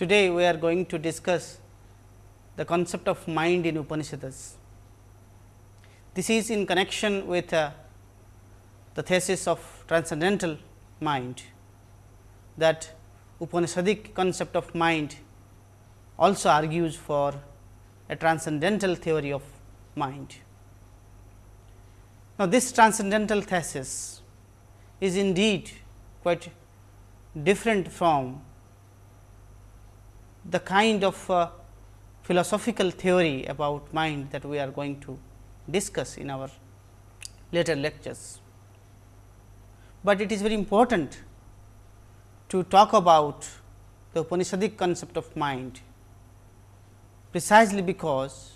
Today, we are going to discuss the concept of mind in Upanishads. This is in connection with uh, the thesis of transcendental mind that Upanishadic concept of mind also argues for a transcendental theory of mind. Now, this transcendental thesis is indeed quite different from the kind of uh, philosophical theory about mind that we are going to discuss in our later lectures. But it is very important to talk about the Upanishadic concept of mind precisely because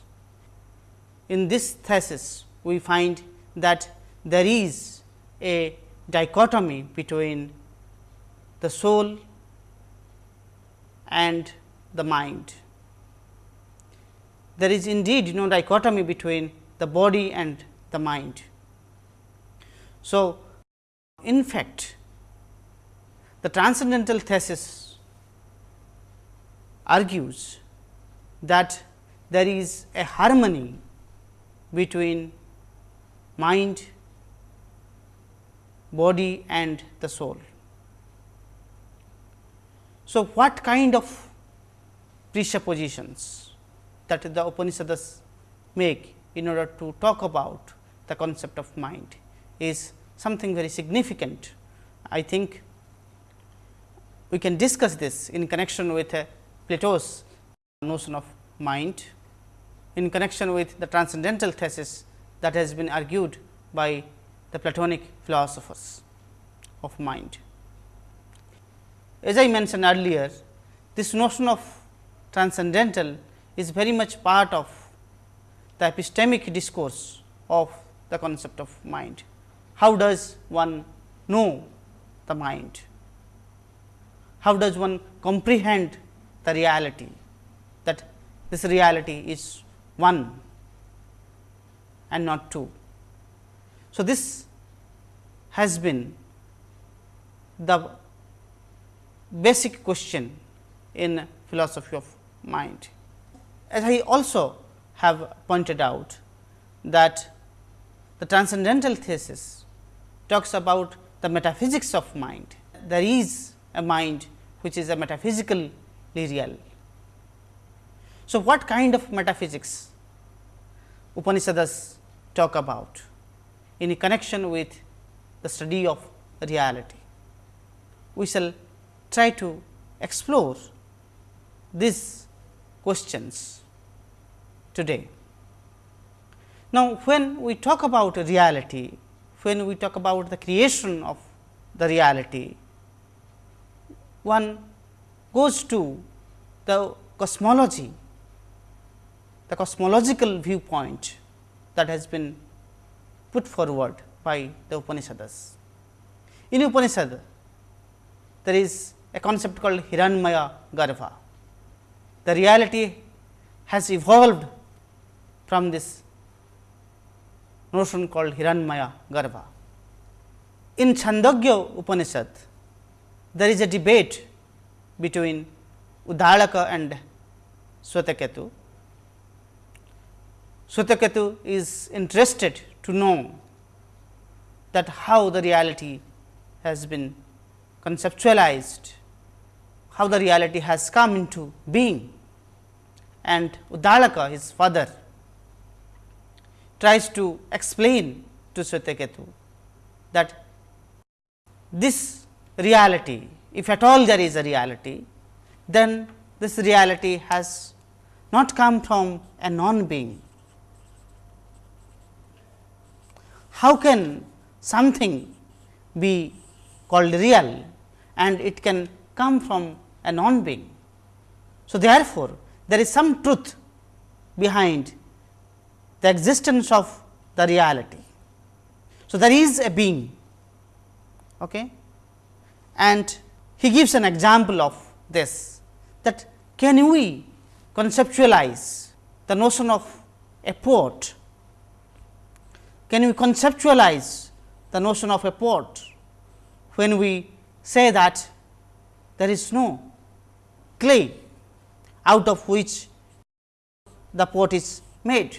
in this thesis we find that there is a dichotomy between the soul and the mind. There is indeed no dichotomy between the body and the mind. So, in fact, the transcendental thesis argues that there is a harmony between mind, body and the soul. So, what kind of presuppositions that the Upanishads make in order to talk about the concept of mind is something very significant. I think we can discuss this in connection with uh, Plato's notion of mind, in connection with the transcendental thesis that has been argued by the Platonic philosophers of mind. As I mentioned earlier, this notion of transcendental is very much part of the epistemic discourse of the concept of mind. How does one know the mind? How does one comprehend the reality that this reality is one and not two. So, this has been the basic question in philosophy of mind. As I also have pointed out that the transcendental thesis talks about the metaphysics of mind. There is a mind which is a metaphysically real. So, what kind of metaphysics Upanishads talk about in connection with the study of reality? We shall try to explore these questions today. Now, when we talk about reality, when we talk about the creation of the reality, one goes to the cosmology, the cosmological viewpoint that has been put forward by the Upanishads. In Upanishad, there is a concept called Hiranyamaya Garbha. The reality has evolved from this notion called Hiranyamaya Garbha. In Chandogya Upanishad, there is a debate between Uddalaka and Swetaketu. Swetaketu is interested to know that how the reality has been conceptualized, how the reality has come into being and Uddalaka his father tries to explain to Swetaketu that this reality, if at all there is a reality, then this reality has not come from a non-being. How can something be called real and it can come from a non-being? So, therefore, there is some truth behind the existence of the reality. So, there is a being okay? and he gives an example of this that can we conceptualize the notion of a port? can we conceptualize the notion of a port when we say that there is no clay out of which the pot is made.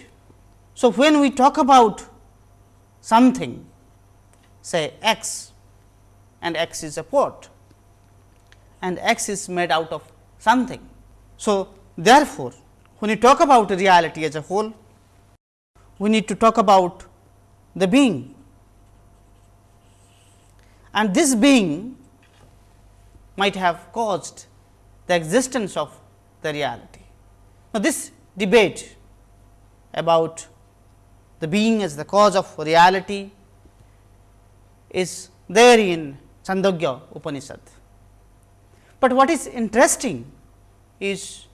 So, when we talk about something say x and x is a pot and x is made out of something. So, therefore, when you talk about reality as a whole, we need to talk about the being and this being might have caused the existence of the reality. Now, this debate about the being as the cause of reality is there in Chandogya Upanishad. But what is interesting is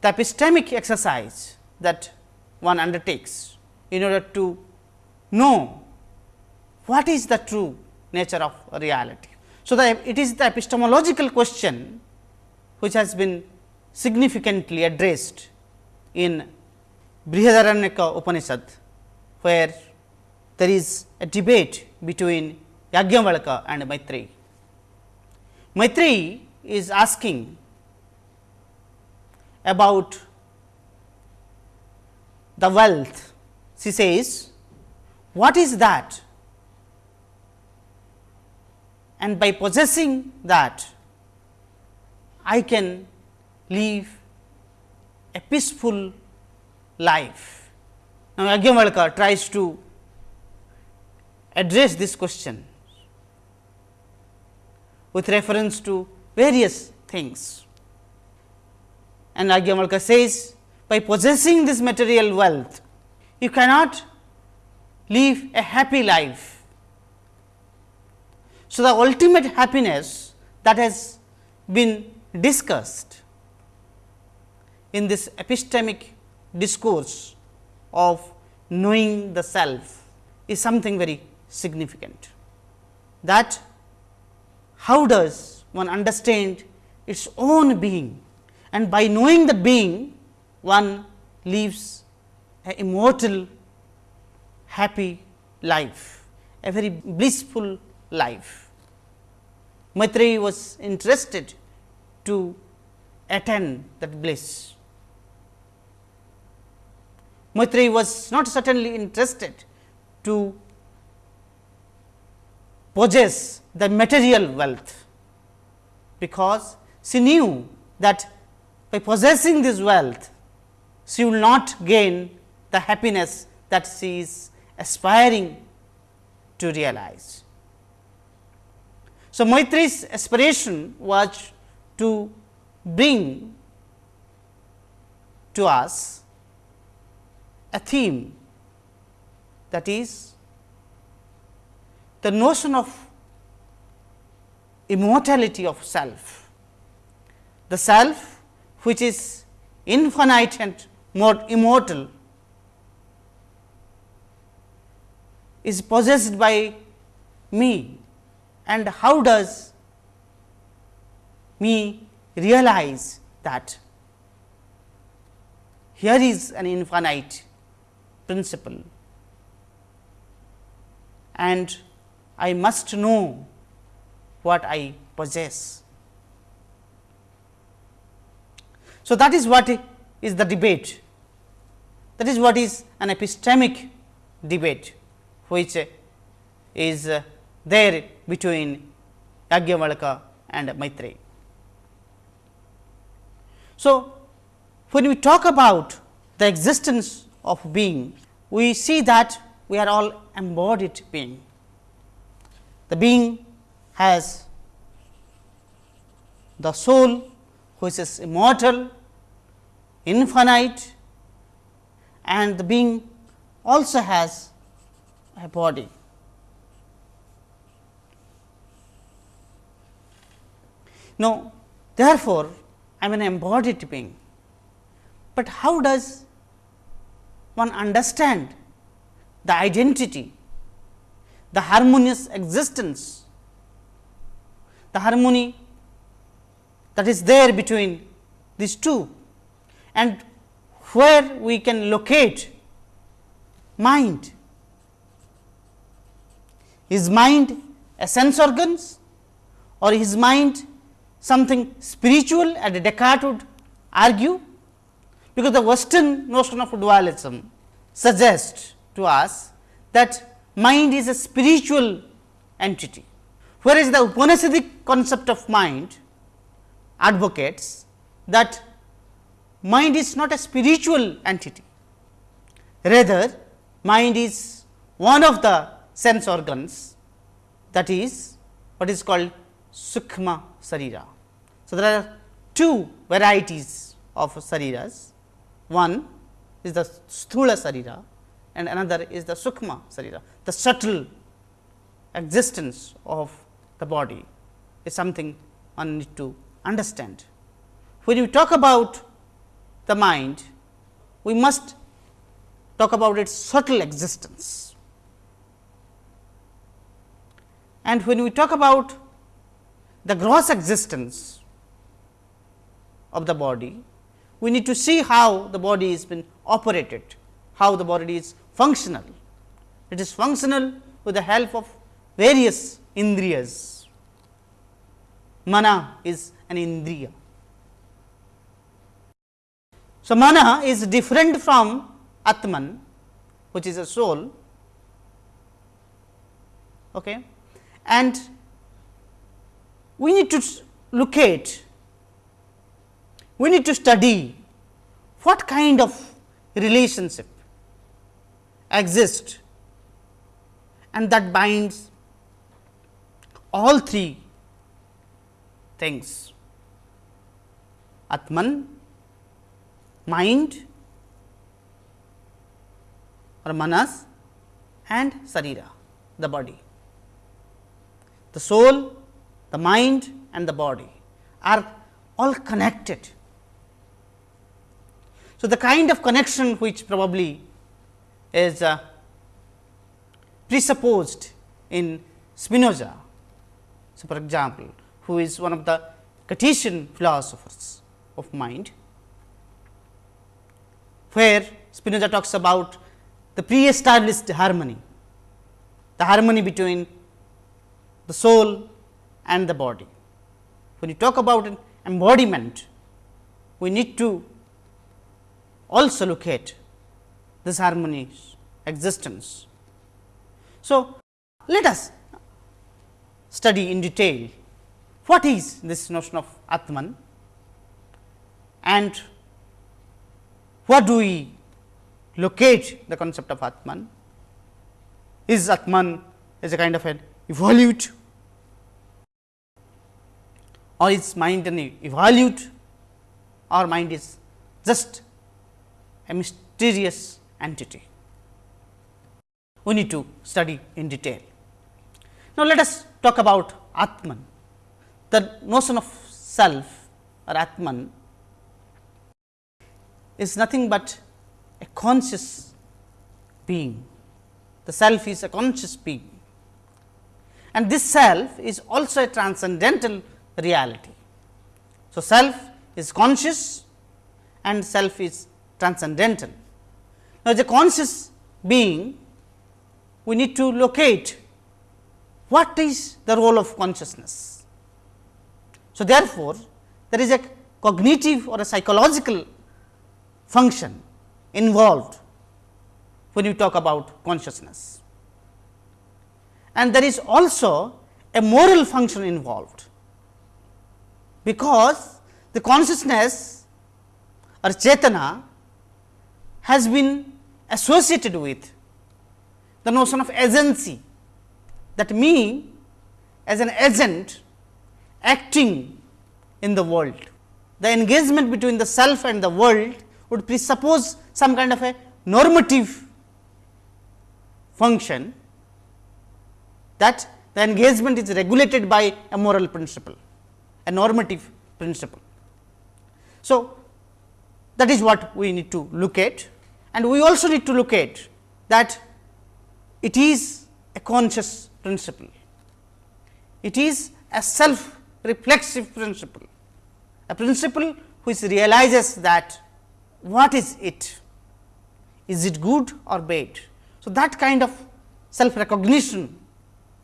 the epistemic exercise that one undertakes in order to know what is the true nature of reality. So, the, it is the epistemological question which has been significantly addressed in Brihadaranyaka Upanishad, where there is a debate between Yajnavalkya and Maitreyi. Maitreyi is asking about the wealth. She says, what is that? And by possessing that, I can live a peaceful life. Now, Yajnavalkya tries to address this question with reference to various things. And Yajnavalkya says, by possessing this material wealth, you cannot live a happy life. So, the ultimate happiness that has been discussed in this epistemic discourse of knowing the self is something very significant. That how does one understand its own being and by knowing the being one lives a immortal happy life, a very blissful life. Maitreyi was interested to attain that bliss. Maitreyi was not certainly interested to possess the material wealth, because she knew that by possessing this wealth, she will not gain the happiness that she is aspiring to realize. So, Maitreyi's aspiration was to bring to us a theme that is the notion of immortality of self. The self which is infinite and more immortal is possessed by me and how does me realize that here is an infinite principle and I must know what I possess. So, that is what is the debate that is what is an epistemic debate which is there between Yajnavalkya and Maitreyi. So, when we talk about the existence of being, we see that we are all embodied being. The being has the soul which is immortal, infinite and the being also has a body. Now, therefore, I am an embodied being, but how does one understand the identity, the harmonious existence, the harmony that is there between these two and where we can locate mind. Is mind a sense organs or is mind something spiritual and Descartes would argue because the western notion of dualism suggests to us that mind is a spiritual entity, whereas the Upanishadic concept of mind advocates that mind is not a spiritual entity, rather mind is one of the sense organs that is what is called Sukma Sarira. So, there are two varieties of Sariras, one is the Sthula Sarira and another is the Sukma Sarira. The subtle existence of the body is something one need to understand. When you talk about the mind, we must talk about its subtle existence. And when we talk about the gross existence of the body, we need to see how the body is been operated, how the body is functional. It is functional with the help of various indriyas. Mana is an indriya. So, mana is different from Atman, which is a soul, okay. and we need to locate, we need to study what kind of relationship exists. And that binds all three things. Atman, mind or manas and sarira the body. The soul, the mind and the body are all connected. So, the kind of connection which probably is uh, presupposed in Spinoza. So, for example, who is one of the Cartesian philosophers of mind, where Spinoza talks about the pre-established harmony, the harmony between the soul and the body. When you talk about an embodiment, we need to also look at this harmony's existence. So, let us study in detail what is this notion of Atman and what do we locate the concept of Atman? Is Atman is a kind of an evolute or is mind an evolute or mind is just a mysterious entity. We need to study in detail. Now, let us talk about Atman. The notion of self or Atman is nothing but a conscious being. The self is a conscious being and this self is also a transcendental reality. So, self is conscious and self is transcendental. Now, as a conscious being, we need to locate what is the role of consciousness. So, therefore, there is a cognitive or a psychological function involved when you talk about consciousness. And there is also a moral function involved, because the consciousness or chetana has been associated with the notion of agency that me as an agent acting in the world. The engagement between the self and the world would presuppose some kind of a normative function that the engagement is regulated by a moral principle, a normative principle. So, that is what we need to look at and we also need to look at that it is a conscious principle. It is a self reflexive principle, a principle which realizes that what is it, is it good or bad. So, that kind of self recognition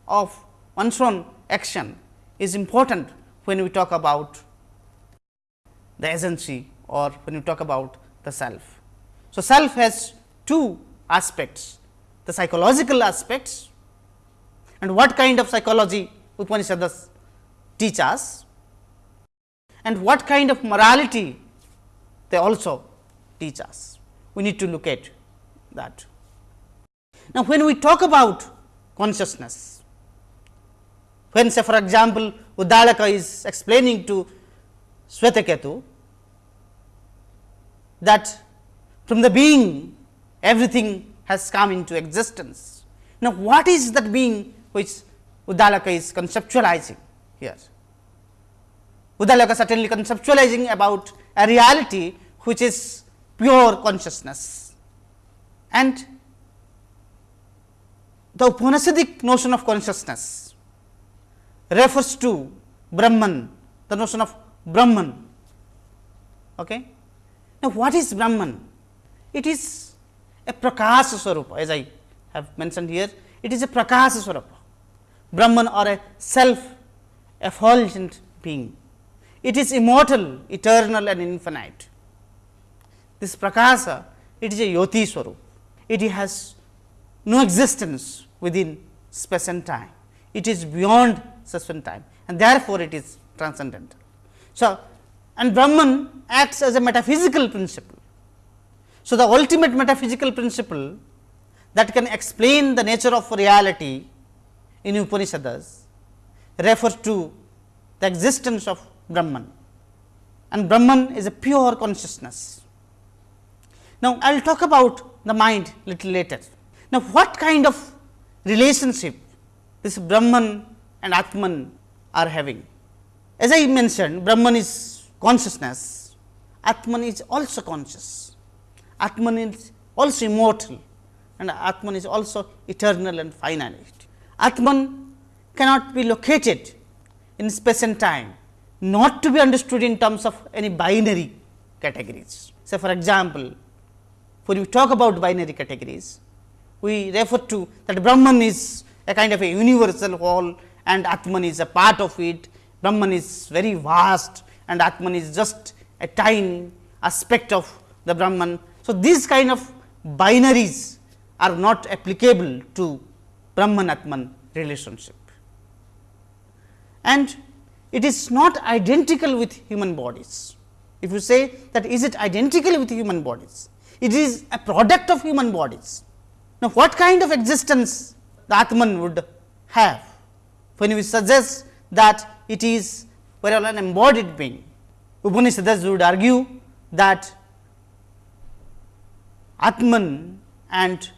of one's own action is important when we talk about the agency or when we talk about the self. So, self has two aspects the psychological aspects and what kind of psychology Upanishads teach us and what kind of morality they also teach us. We need to look at that. Now, when we talk about consciousness, when say for example, Uddalaka is explaining to Swetaketu that from the being everything has come into existence. Now, what is that being which Uddalaka is conceptualizing here? Uddalaka certainly conceptualizing about a reality which is pure consciousness and the Upanishadic notion of consciousness refers to Brahman, the notion of Brahman. Okay? Now, what is Brahman? It is a Prakasa Swarupa as I have mentioned here, it is a Prakasa Swarupa, Brahman or a self effulgent being. It is immortal, eternal and infinite. This Prakasa, it is a Jyoti Swarup. It has no existence within space and time. It is beyond and time and therefore, it is transcendental. So, and Brahman acts as a metaphysical principle. So, the ultimate metaphysical principle that can explain the nature of reality in Upanishads refers to the existence of Brahman and Brahman is a pure consciousness. Now, I will talk about the mind little later. Now, what kind of relationship this Brahman and Atman are having? As I mentioned Brahman is consciousness, Atman is also conscious, Atman is also immortal and Atman is also eternal and finite. Atman cannot be located in space and time, not to be understood in terms of any binary categories. Say for example, when we talk about binary categories, we refer to that Brahman is a kind of a universal whole and Atman is a part of it. Brahman is very vast and Atman is just a tiny aspect of the Brahman. So, these kind of binaries are not applicable to Brahman Atman relationship. And it is not identical with human bodies. If you say that is it identical with human bodies, it is a product of human bodies. Now, what kind of existence the Atman would have when we suggest that it is well an embodied being. Upanishads would argue that Atman and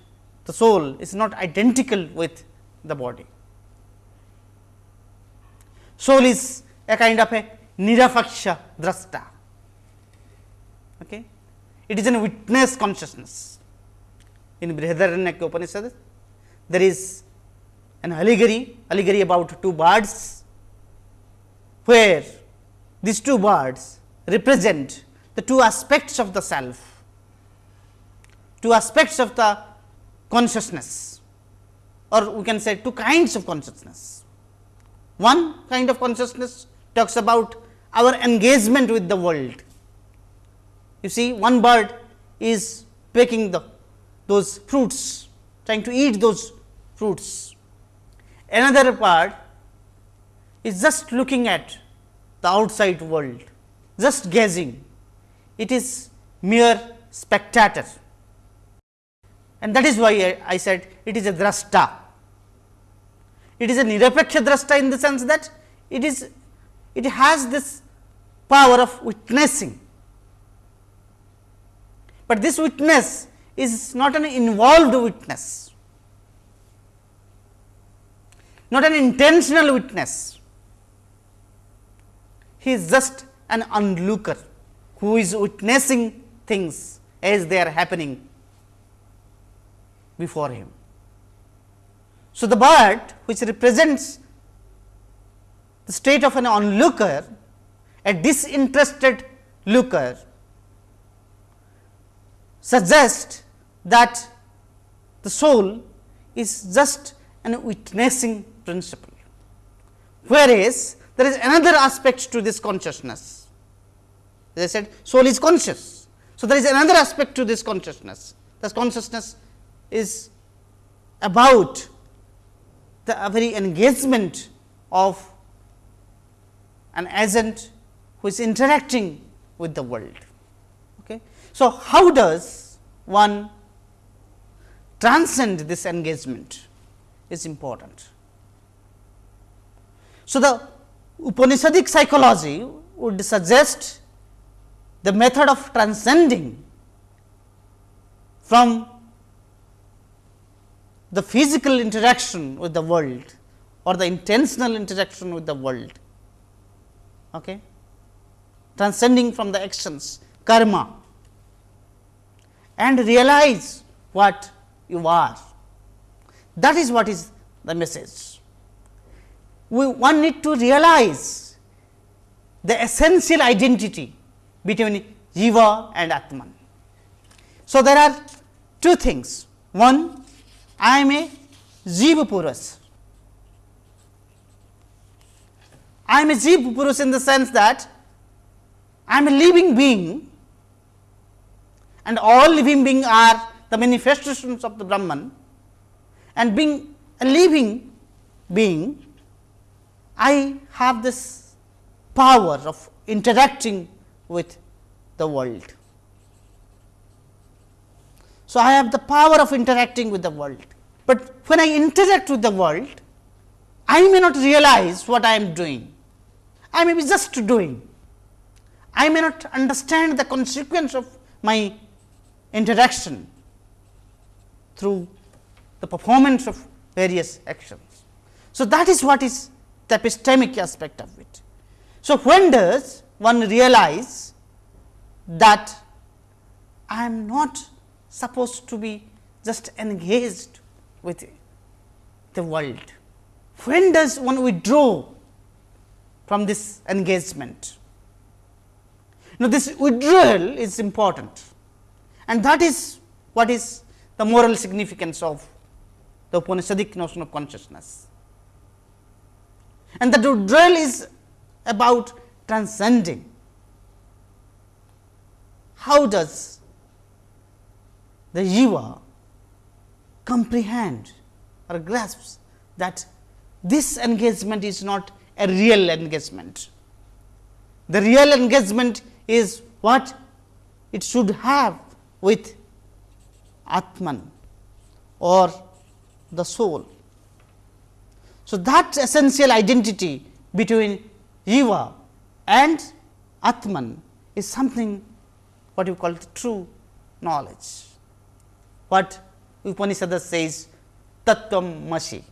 the soul is not identical with the body. Soul is a kind of a nirapaksha drasta. Okay. It is a witness consciousness. In Brihadaranyaka Upanishad, there is an allegory, allegory about two birds, where these two birds represent the two aspects of the self, two aspects of the consciousness or we can say two kinds of consciousness. One kind of consciousness talks about our engagement with the world. You see one bird is picking the those fruits, trying to eat those fruits. Another part is just looking at the outside world, just gazing. It is mere spectator and that is why I, I said it is a drasta. It is a nirapaksha drasta in the sense that it is it has this power of witnessing, but this witness is not an involved witness, not an intentional witness. He is just an onlooker who is witnessing things as they are happening before him. So, the bird which represents the state of an onlooker, a disinterested looker suggests that the soul is just an witnessing principle, whereas there is another aspect to this consciousness. As I said soul is conscious. So, there is another aspect to this consciousness. This consciousness is about the very engagement of an agent who is interacting with the world. Okay. So, how does one transcend this engagement is important. So, the Upanishadic psychology would suggest the method of transcending from the physical interaction with the world or the intentional interaction with the world, okay? transcending from the actions karma and realize what you are. That is what is the message. We one need to realize the essential identity between Jiva and Atman. So, there are two things. One, I am a Jiva Purus. I am a Jiva Purus in the sense that I am a living being and all living beings are the manifestations of the Brahman and being a living being, I have this power of interacting with the world. So, I have the power of interacting with the world, but when I interact with the world, I may not realize what I am doing. I may be just doing. I may not understand the consequence of my interaction through the performance of various actions. So, that is what is the epistemic aspect of it. So, when does one realize that I am not supposed to be just engaged with the world. When does one withdraw from this engagement? Now, this withdrawal is important and that is what is the moral significance of the Upanishadic notion of consciousness. And the withdrawal is about transcending. How does the jiva comprehend or grasps that this engagement is not a real engagement. The real engagement is what it should have with Atman or the soul. So, that essential identity between Jiva and Atman is something what you call true knowledge. What Upanishad says Tat Tvam Asi.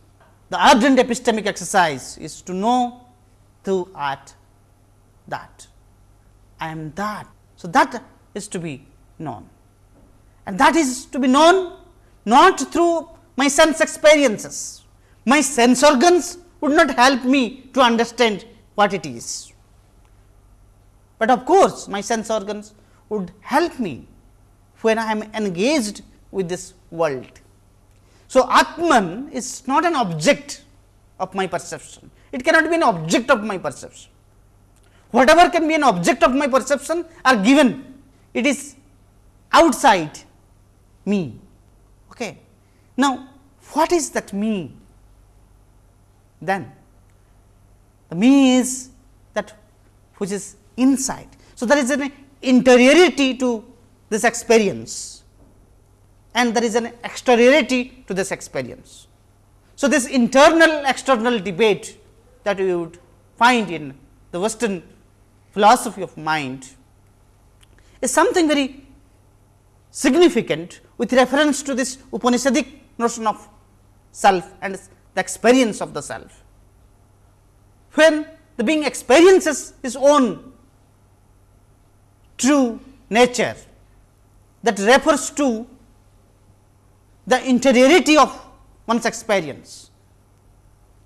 The ardent epistemic exercise is to know through art that I am that. So, that is to be known and that is to be known not through my sense experiences. My sense organs would not help me to understand what it is. But of course, my sense organs would help me when I am engaged with this world. So, Atman is not an object of my perception, it cannot be an object of my perception. Whatever can be an object of my perception are given, it is outside me. Okay. Now, what is that me then? The me is that which is inside. So, there is an interiority to this experience and there is an exteriority to this experience. So, this internal external debate that we would find in the western philosophy of mind is something very significant with reference to this Upanishadic notion of self and the experience of the self. When the being experiences his own true nature that refers to the interiority of one's experience.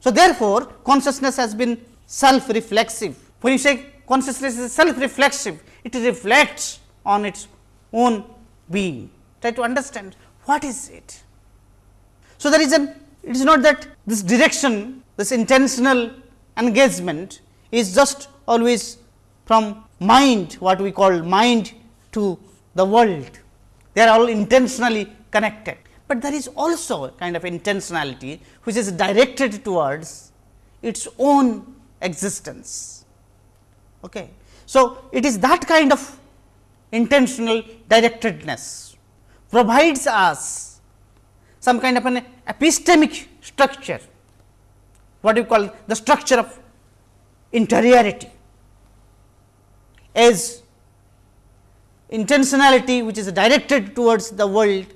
So, therefore, consciousness has been self reflexive. When you say consciousness is self reflexive, it reflects on its own being. Try to understand what is it. So, there is an it is not that this direction this intentional engagement is just always from mind what we call mind to the world, they are all intentionally connected, but there is also a kind of intentionality which is directed towards its own existence. Okay. So, it is that kind of intentional directedness provides us some kind of an epistemic structure, what you call the structure of interiority as intentionality which is directed towards the world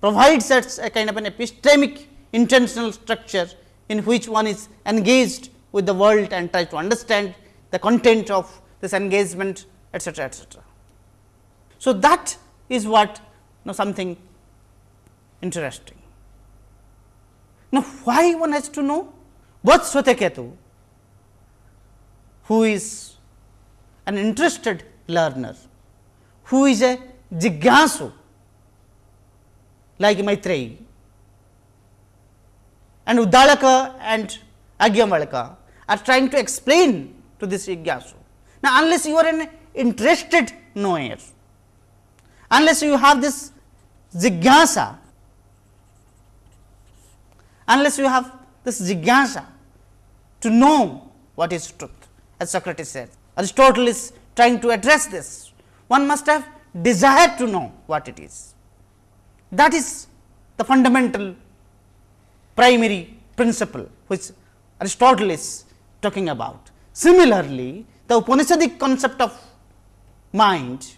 provides us a kind of an epistemic intentional structure in which one is engaged with the world and try to understand the content of this engagement etcetera, etcetera. So, that is what you know, something interesting. Now, why one has to know? Both Swetaketu, who is an interested learner, who is a jigyasu like Maitreyi and Uddalaka and Yajnavalkya are trying to explain to this jigyasu. Now, unless you are an interested knower, unless you have this jigyasa, unless you have this jigyasa to know what is truth as Socrates said. Aristotle is trying to address this. One must have desire to know what it is. That is the fundamental primary principle which Aristotle is talking about. Similarly, the Upanishadic concept of mind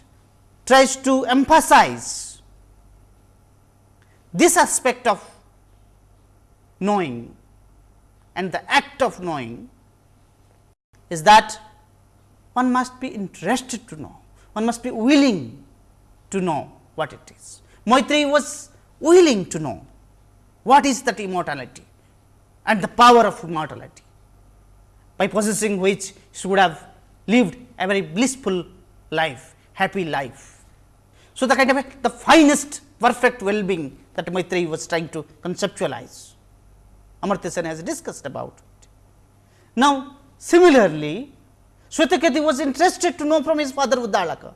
tries to emphasize this aspect of knowing and the act of knowing is that one must be interested to know, one must be willing to know what it is. Maitreyi was willing to know what is that immortality and the power of immortality, by possessing which she would have lived a very blissful life, happy life. So, the kind of a, the finest perfect well-being that Maitreyi was trying to conceptualize, Amartya Sen has discussed about it. Now, similarly, Swetaketu was interested to know from his father Uddalaka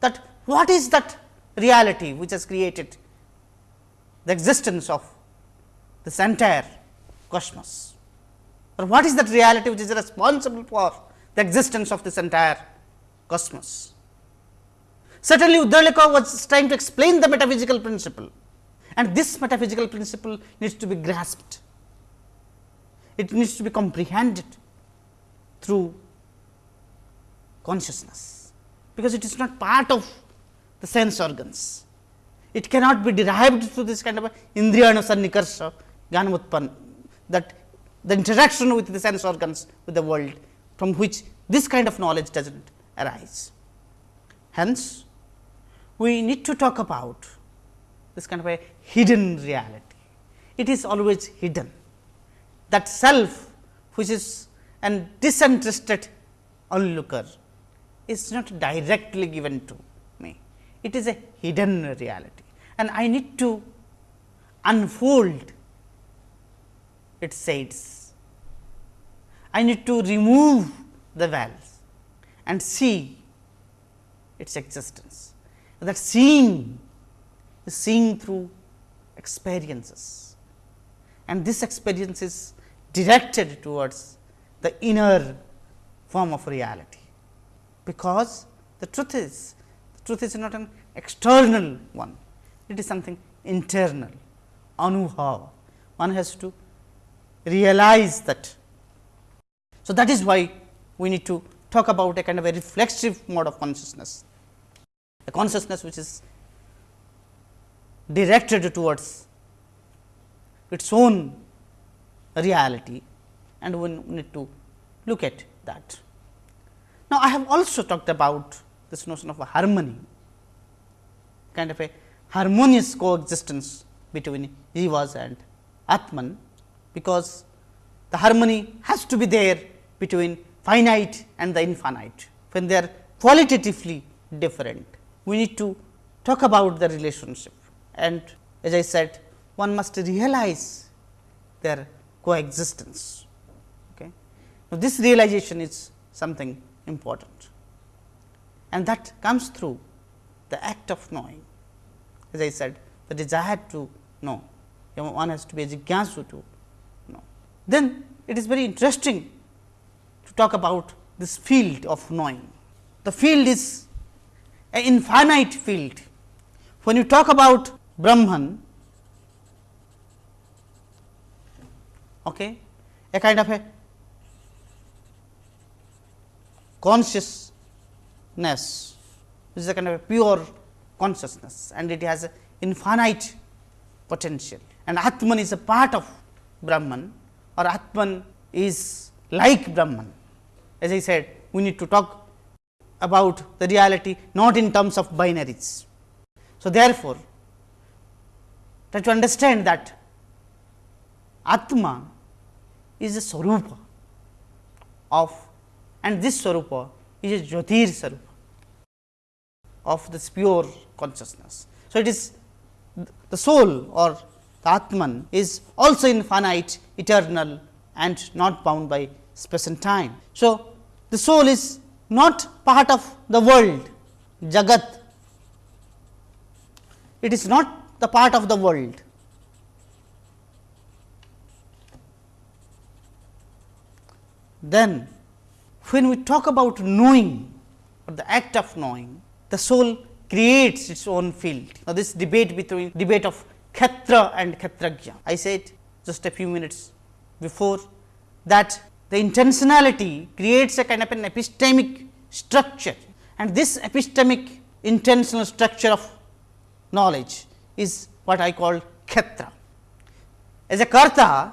that what is that reality which has created the existence of this entire cosmos or what is that reality which is responsible for the existence of this entire cosmos. Certainly, Uddalaka was trying to explain the metaphysical principle and this metaphysical principle needs to be grasped. It needs to be comprehended through consciousness, because it is not part of the sense organs. It cannot be derived through this kind of indriyana sannikarsha jnanamutpan that the interaction with the sense organs with the world from which this kind of knowledge does not arise. Hence, we need to talk about this kind of a hidden reality. It is always hidden that self which is an disinterested onlooker is not directly given to me. It is a hidden reality and I need to unfold its shades. I need to remove the veils and see its existence. That seeing is seeing through experiences and this experience is directed towards the inner form of reality because the truth is the truth is not an external one, it is something internal anubhav. One has to realize that. So, that is why we need to talk about a kind of a reflexive mode of consciousness, a consciousness which is directed towards its own reality and we need to look at that. Now, I have also talked about this notion of a harmony, kind of a harmonious coexistence between jivas and Atman, because the harmony has to be there between finite and the infinite, when they are qualitatively different. We need to talk about the relationship and as I said one must realize their coexistence. Okay. Now, this realization is something important and that comes through the act of knowing. As I said, the desire to know, one has to be a jigyasu to know. Then it is very interesting to talk about this field of knowing. The field is an infinite field. When you talk about Brahman, okay, a kind of a consciousness, which is a kind of a pure consciousness and it has infinite potential and Atman is a part of Brahman or Atman is like Brahman. As I said, we need to talk about the reality not in terms of binaries. So, therefore, try to understand that Atma is a Swarupa of and this Swarupa is a Jyotir Swarupa of this pure consciousness. So, it is the soul or the Atman is also infinite, eternal and not bound by space and time. So, the soul is not part of the world, Jagat. It is not the part of the world. Then, when we talk about knowing or the act of knowing, the soul creates its own field. Now, this debate between debate of Kshetra and Kshetrajna. I said just a few minutes before that the intentionality creates a kind of an epistemic structure and this epistemic intentional structure of knowledge is what I call Kshetra. As a Karta,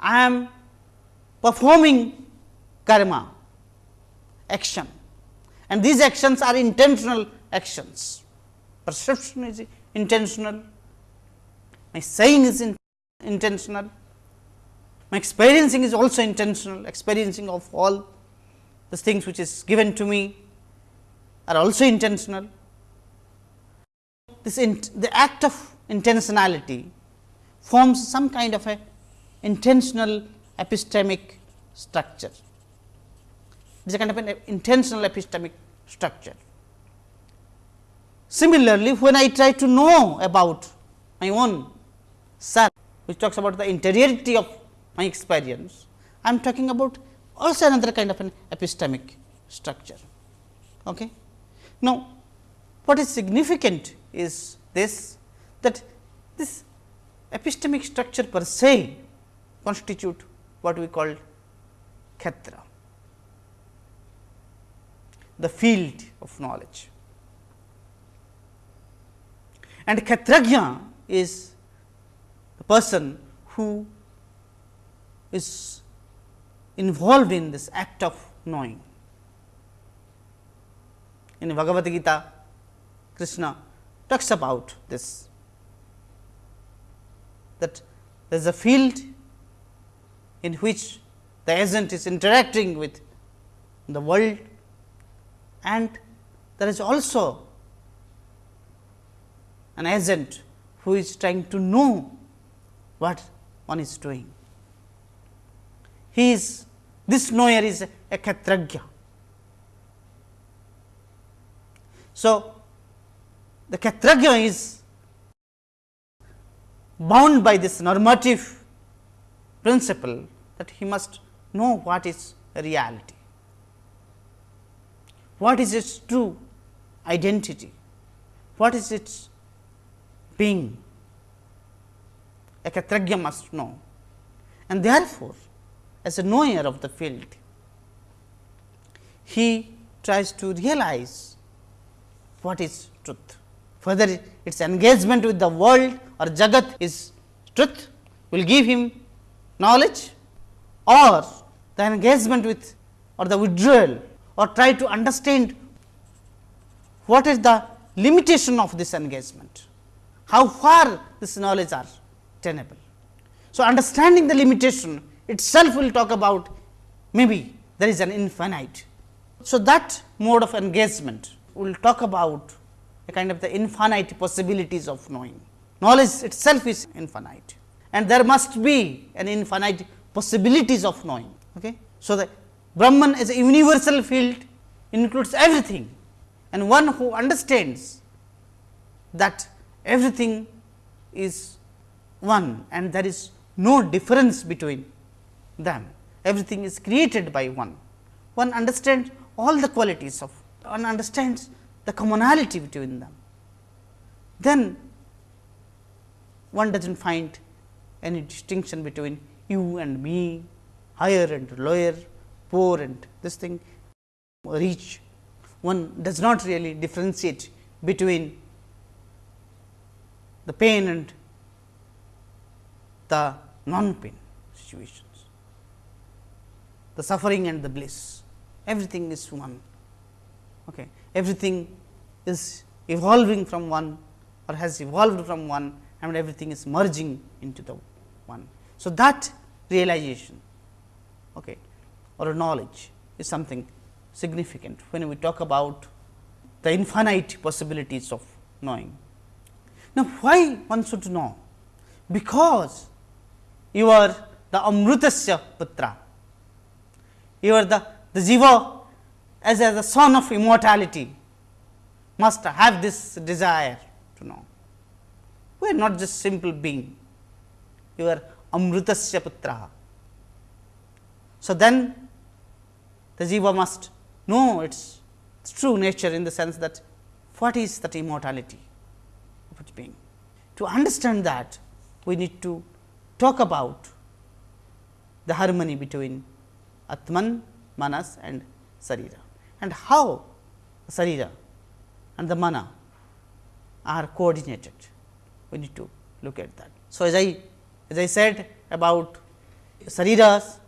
I am performing karma action and these actions are intentional actions. Perception is intentional, my saying is in intentional, my experiencing is also intentional, experiencing of all the things which is given to me are also intentional. This the act of intentionality forms some kind of a intentional epistemic structure. It is a kind of an intentional epistemic structure. Similarly, when I try to know about my own self, which talks about the interiority of my experience, I am talking about also another kind of an epistemic structure. Okay. Now, what is significant is this that this epistemic structure per se constitute what we call Kshetra, the field of knowledge. And Kshetrajna is the person who is involved in this act of knowing. In Bhagavad Gita, Krishna talks about this that there is a field in which the agent is interacting with the world and there is also an agent who is trying to know what one is doing. He is this knower is a Kshetrajna. So, the Kshetrajna is bound by this normative principle that he must know what is reality, what is its true identity, what is its being. A Kshetrajna must know. And therefore, as a knower of the field, he tries to realize what is truth, whether its engagement with the world or jagat is truth will give him knowledge or the engagement with or the withdrawal or try to understand what is the limitation of this engagement, how far this knowledge are tenable. So, understanding the limitation itself will talk about maybe there is an infinite. So, that mode of engagement will talk about a kind of the infinite possibilities of knowing. Knowledge itself is infinite and there must be an infinite possibilities of knowing. Okay. So, the Brahman as a universal field includes everything and one who understands that everything is one and there is no difference between them, everything is created by one. One understands all the qualities of, one understands the commonality between them. Then one does not find any distinction between you and me, higher and lower, poor and this thing, rich. One does not really differentiate between the pain and the non-pain situations, the suffering and the bliss, everything is one. Okay. Everything is evolving from one or has evolved from one and everything is merging into the one. So, that realization okay, or knowledge is something significant when we talk about the infinite possibilities of knowing. Now, why one should know? Because you are the Amrutasya Putra, you are the, the Jiva as, as a son of immortality must have this desire to know. We are not just simple being, you are Amrutasya Putra. So, then the Jiva must know its, its true nature in the sense that what is that immortality of its being. To understand that we need to talk about the harmony between Atman, Manas and Sarira and how Sarira and the Mana are coordinated. We need to look at that. So, as I as I said about Sariras,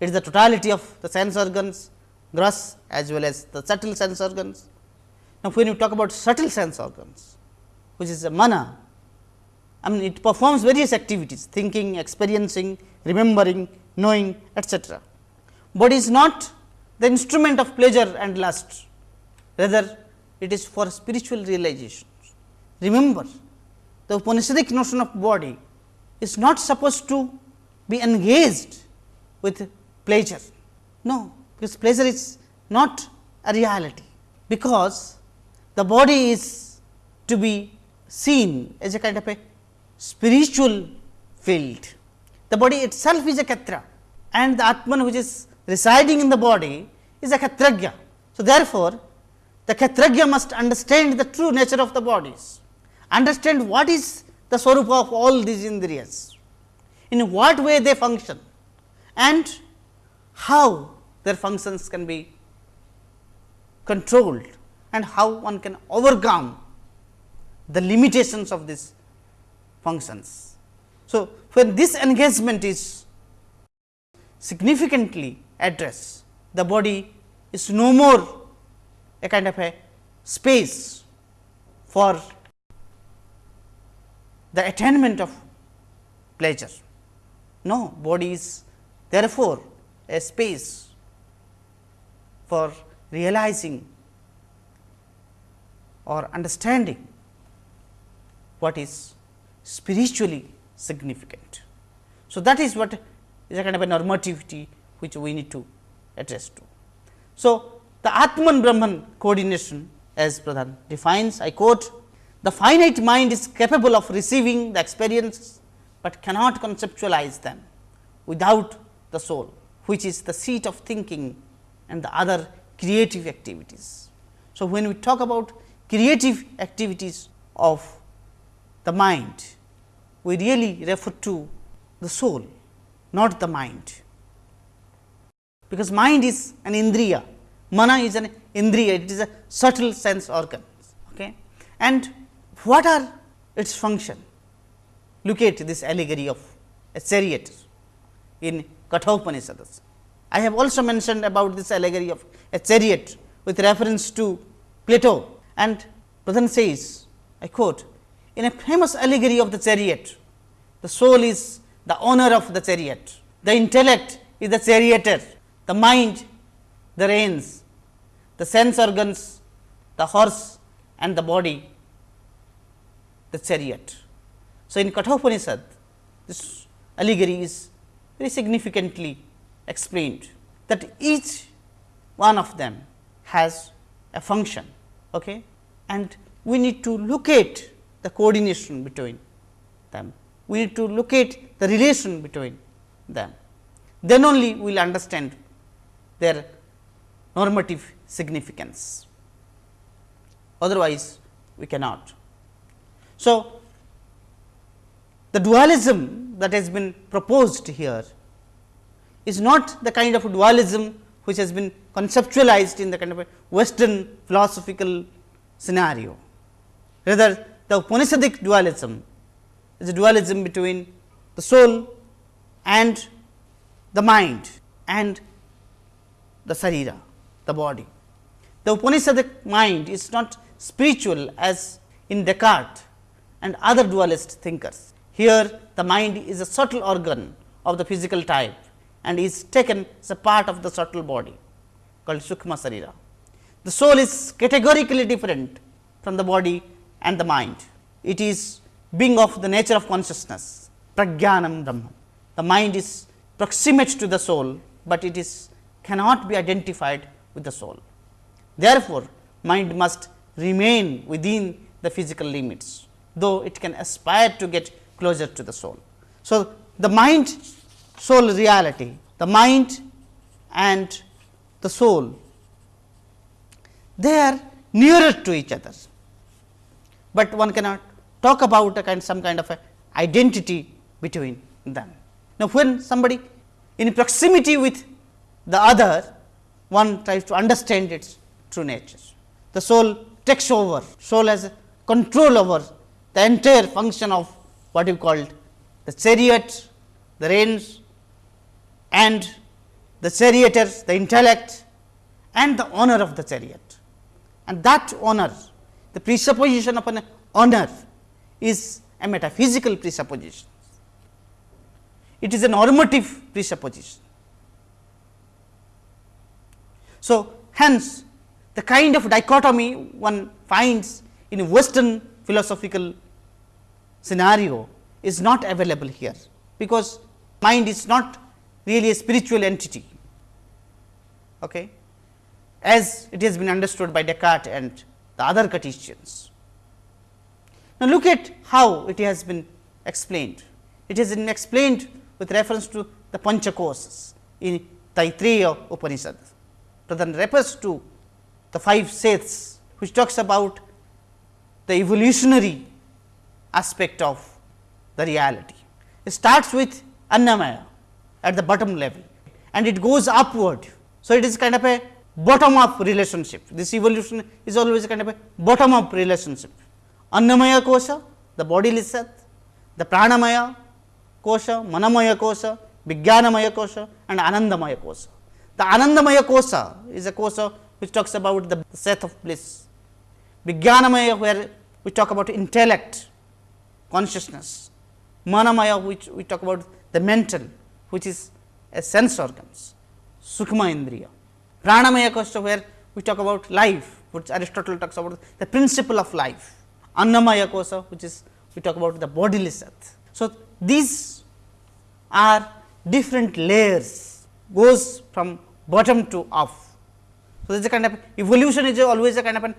it is the totality of the sense organs, gross as well as the subtle sense organs. Now, when you talk about subtle sense organs, which is a mana, I mean it performs various activities thinking, experiencing, remembering, knowing etcetera. But is not the instrument of pleasure and lust, rather it is for spiritual realizations. Remember the Upanishadic notion of body is not supposed to be engaged with pleasure. No, because pleasure is not a reality, because the body is to be seen as a kind of a spiritual field. The body itself is a Kshetra and the Atman which is residing in the body is a Kshetrajna. So, therefore, the Kshetrajna must understand the true nature of the bodies, understand what is the swarupa of all these indriyas, in what way they function and how their functions can be controlled and how one can overcome the limitations of these functions. So, when this engagement is significantly addressed, the body is no more a kind of a space for the attainment of pleasure. No, body is therefore, a space for realizing or understanding what is spiritually significant. So, that is what is a kind of a normativity which we need to address to. So, the Atman Brahman coordination as Pradhan defines I quote the finite mind is capable of receiving the experiences, but cannot conceptualize them without the soul, which is the seat of thinking and the other creative activities. So, when we talk about creative activities of the mind, we really refer to the soul, not the mind, because mind is an indriya, mana is an indriya, it is a subtle sense organ. Okay? And what are its function? Look at this allegory of a chariot in Kathopanishads. I have also mentioned about this allegory of a chariot with reference to Plato and Pradhan says, I quote, in a famous allegory of the chariot, the soul is the owner of the chariot, the intellect is the charioteer, the mind the reins, the sense organs, the horse and the body the chariot. So, in Kathopanishad, this allegory is very significantly explained that each one of them has a function Okay? And we need to locate the coordination between them. We need to locate the relation between them. Then only we will understand their normative significance. Otherwise, we cannot. So, the dualism that has been proposed here is not the kind of dualism which has been conceptualized in the kind of western philosophical scenario. Rather, the Upanishadic dualism is a dualism between the soul and the mind and the sarira, the body. The Upanishadic mind is not spiritual as in Descartes and other dualist thinkers. Here the mind is a subtle organ of the physical type and is taken as a part of the subtle body called Sukma Sarira. The soul is categorically different from the body and the mind. It is being of the nature of consciousness, prajnanam brahman. The mind is proximate to the soul, but it is cannot be identified with the soul. Therefore, mind must remain within the physical limits, though it can aspire to get closer to the soul. So, the mind soul reality, the mind and the soul, they are nearer to each other, but one cannot talk about a kind some kind of a identity between them. Now, when somebody in proximity with the other, one tries to understand its true nature. The soul takes over, soul has control over the entire function of what you called the chariot, the reins and the charioteers, the intellect and the honor of the chariot. And that honor, the presupposition of an honor is a metaphysical presupposition. It is a normative presupposition. So, hence the kind of dichotomy one finds in western philosophical scenario is not available here, because mind is not really a spiritual entity, okay, as it has been understood by Descartes and the other Cartesians. Now, look at how it has been explained. It has been explained with reference to the Panchakosas in Taittiriya Upanishad. Pradhan refers to the five sets, which talks about the evolutionary aspect of the reality. It starts with Annamaya at the bottom level and it goes upward. So, it is kind of a bottom up relationship. This evolution is always kind of a bottom up relationship. Annamaya kosha, the bodily set, the pranamaya kosha, manamaya kosha, vijnanamaya kosha and anandamaya kosha. The anandamaya kosha is a kosha which talks about the set of bliss. Vijnanamaya where we talk about intellect, consciousness. Manamaya which we talk about the mental which is a sense organs, Sukma Indriya. Pranamaya kosha where we talk about life which Aristotle talks about the principle of life. Annamaya kosha which is we talk about the bodily set. So, these are different layers goes from bottom to up. So, this is a kind of evolution is always a kind of an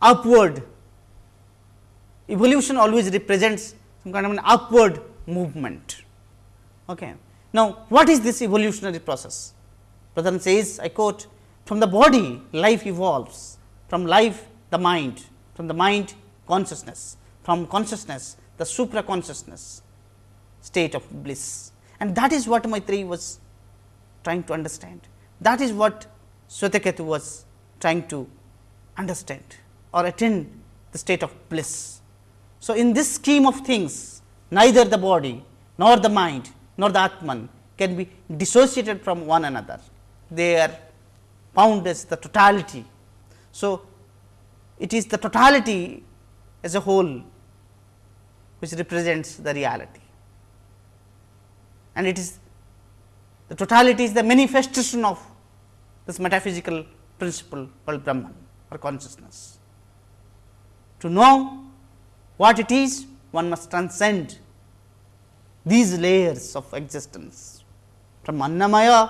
upward evolution always represents some kind of an upward movement. Okay. Now, what is this evolutionary process? Pradhan says I quote from the body life evolves, from life the mind, from the mind consciousness, from consciousness the supra consciousness state of bliss and that is what Maitreyi was trying to understand. That is what Swetaketu was trying to understand or attain the state of bliss. So, in this scheme of things neither the body nor the mind nor the Atman can be dissociated from one another. They are found as the totality. So, it is the totality as a whole which represents the reality and it is the totality is the manifestation of this metaphysical principle called Brahman or consciousness. To know what it is, one must transcend these layers of existence from Annamaya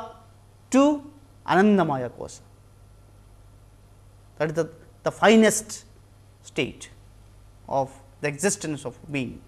to Anandamaya Kosha. That is the the finest state of the existence of being.